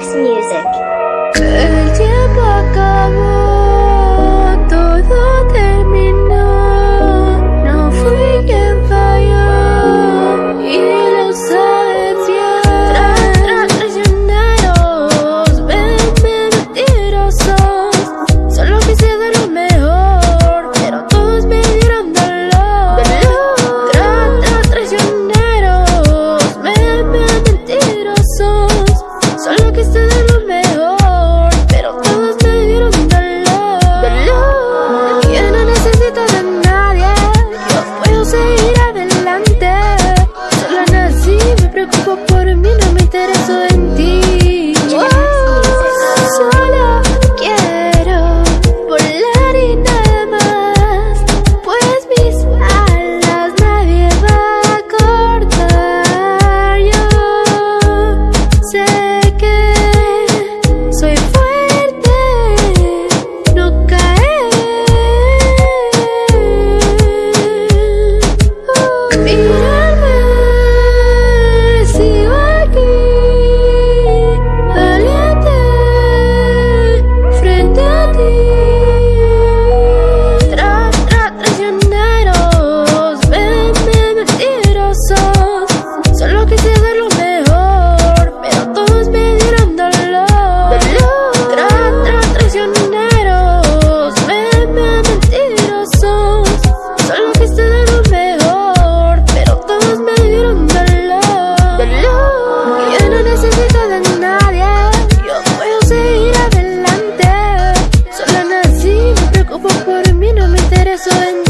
Relax Music. preso en